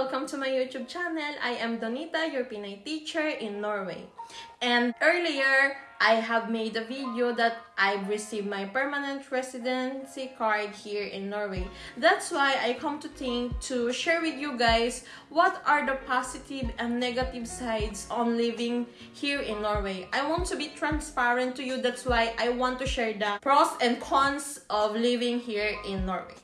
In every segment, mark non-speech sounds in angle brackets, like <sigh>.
welcome to my YouTube channel. I am Donita, your Pinay teacher in Norway. And earlier, I have made a video that I've received my permanent residency card here in Norway. That's why I come to think to share with you guys what are the positive and negative sides on living here in Norway. I want to be transparent to you. That's why I want to share the pros and cons of living here in Norway.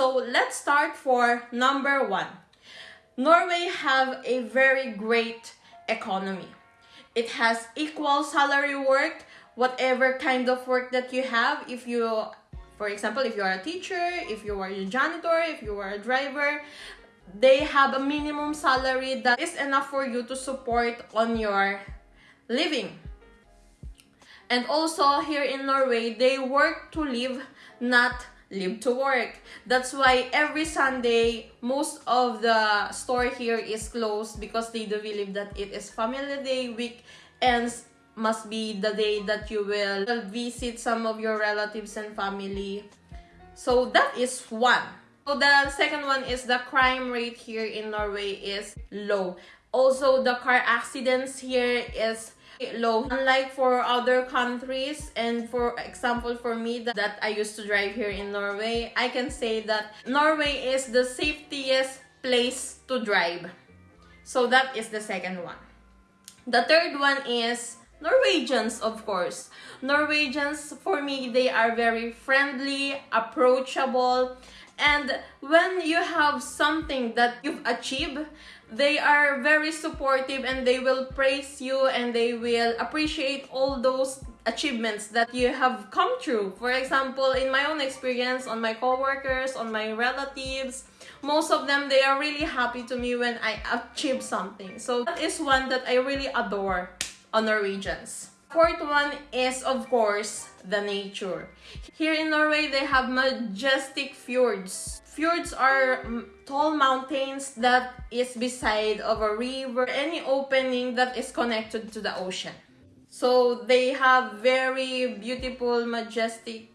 So let's start for number one. Norway have a very great economy. It has equal salary work, whatever kind of work that you have. If you, for example, if you are a teacher, if you are a janitor, if you are a driver, they have a minimum salary that is enough for you to support on your living. And also here in Norway, they work to live, not live to work. That's why every Sunday, most of the store here is closed because they do believe that it is family day, week weekends must be the day that you will visit some of your relatives and family. So that is one. So the second one is the crime rate here in Norway is low. Also, the car accidents here is low. Unlike for other countries and for example for me that, that I used to drive here in Norway, I can say that Norway is the safest place to drive. So that is the second one. The third one is Norwegians, of course. Norwegians, for me, they are very friendly, approachable, and when you have something that you've achieved, they are very supportive and they will praise you and they will appreciate all those achievements that you have come through. For example, in my own experience, on my coworkers, on my relatives, most of them, they are really happy to me when I achieve something. So that is one that I really adore on Norwegians. Fourth one is, of course, the nature. Here in Norway, they have majestic fjords. Fjords are tall mountains that is beside of a river, any opening that is connected to the ocean. So they have very beautiful, majestic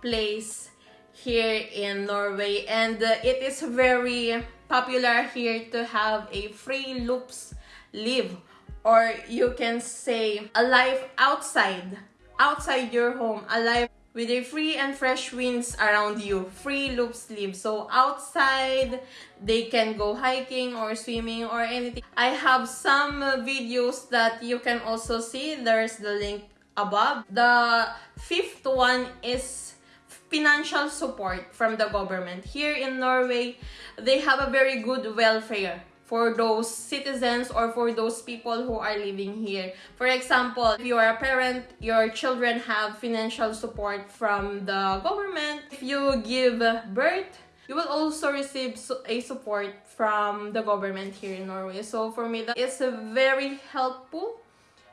place here in Norway and uh, it is very popular here to have a free loops live or you can say a life outside outside your home a life with a free and fresh winds around you friluftsliv. So outside they can go hiking or swimming or anything. I have some videos that you can also see. There's the link above. The fifth one is financial support from the government. Here in norway they have a very good welfare for those citizens or for those people who are living here. For example, if you are a parent, your children have financial support from the government. If you give birth, you will also receive a support from the government here in Norway. So for me, that is very helpful,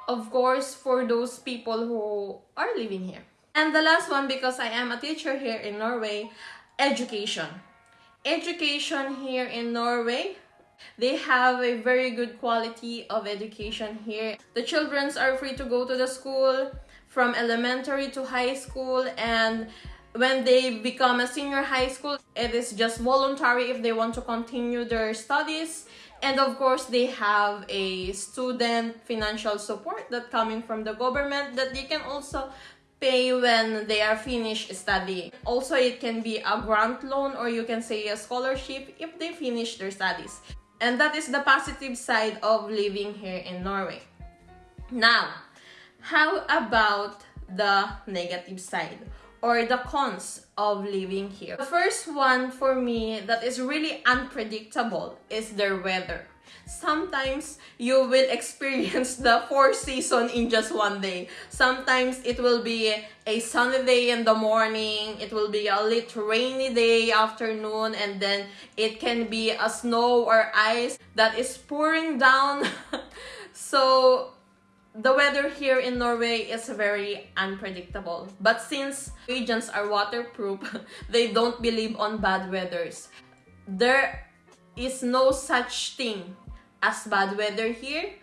of course, for those people who are living here. And the last one, because I am a teacher here in Norway, education. Education here in Norway they have a very good quality of education here. The children are free to go to the school from elementary to high school and when they become a senior high school, it is just voluntary if they want to continue their studies. And of course, they have a student financial support that coming from the government that they can also pay when they are finished studying. Also, it can be a grant loan or you can say a scholarship if they finish their studies. And that is the positive side of living here in Norway. Now, how about the negative side or the cons of living here? The first one for me that is really unpredictable is their weather sometimes you will experience the four season in just one day. Sometimes it will be a sunny day in the morning, it will be a little rainy day afternoon, and then it can be a snow or ice that is pouring down. <laughs> so the weather here in Norway is very unpredictable. But since agents are waterproof, <laughs> they don't believe on bad weathers. There is no such thing as bad weather here.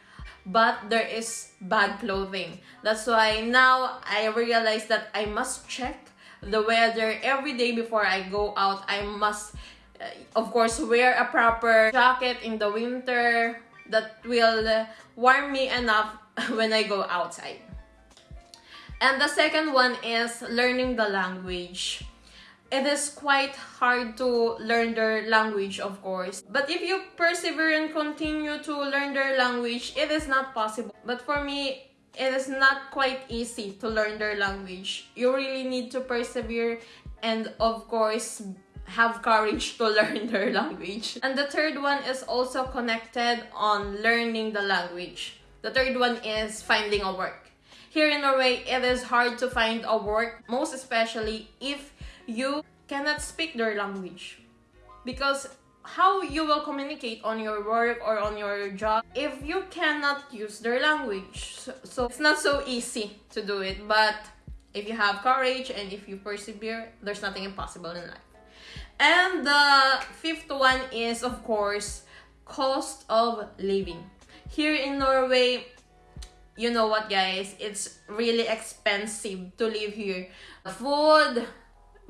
but there is bad clothing. That's why now I realize that I must check the weather every day before I go out. I must, uh, of course, wear a proper jacket in the winter that will uh, warm me enough <laughs> when I go outside. And the second one is learning the language. It is quite hard to learn their language, of course. But if you persevere and continue to learn their language, it is not possible. But for me, it is not quite easy to learn their language. You really need to persevere and, of course, have courage to <laughs> learn their language. And the third one is also connected on learning the language. The third one is finding a work. Here in Norway, it is hard to find a work, most especially if you cannot speak their language. Because how you will communicate on your work or on your job if you cannot use their language. So, it's not so easy to do it, but if you have courage and if you persevere, there's nothing impossible in life. And the fifth one is, of course, cost of living. Here in Norway, you know what guys, it's really expensive to live here. Food,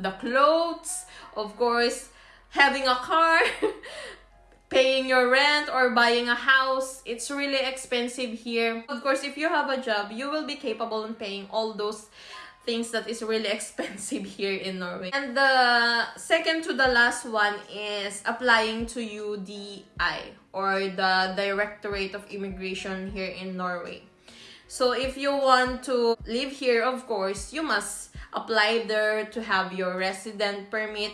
the clothes, of course, having a car, <laughs> paying your rent or buying a house, it's really expensive here. Of course, if you have a job, you will be capable in paying all those things that is really <laughs> expensive here in Norway. And the second to the last one is applying to UDI or the Directorate of Immigration here in Norway. So if you want to live here, of course, you must apply there to have your resident permit.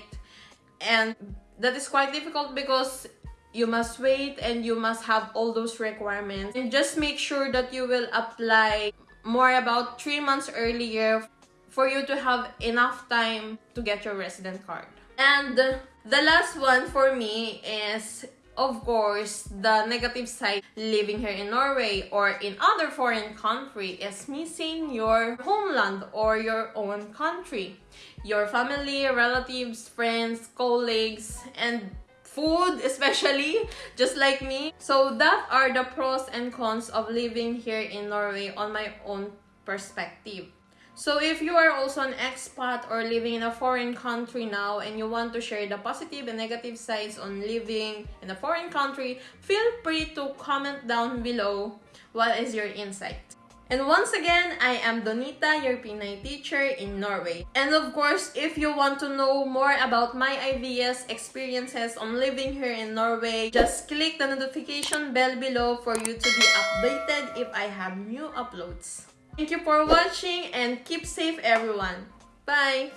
And that is quite difficult because you must wait and you must have all those requirements. And just make sure that you will apply more about three months earlier for you to have enough time to get your resident card. And the last one for me is of course, the negative side living here in Norway or in other foreign country is missing your homeland or your own country. Your family, relatives, friends, colleagues, and food <laughs> especially, just like me. So that are the pros and cons of living here in Norway on my own perspective. So if you are also an expat or living in a foreign country now and you want to share the positive and negative sides on living in a foreign country, feel free to comment down below what is your insight. And once again, I am Donita, your Pinay teacher in Norway. And of course, if you want to know more about my IVS experiences on living here in Norway, just click the notification bell below for you to be updated if I have new uploads. Thank you for watching and keep safe everyone. Bye!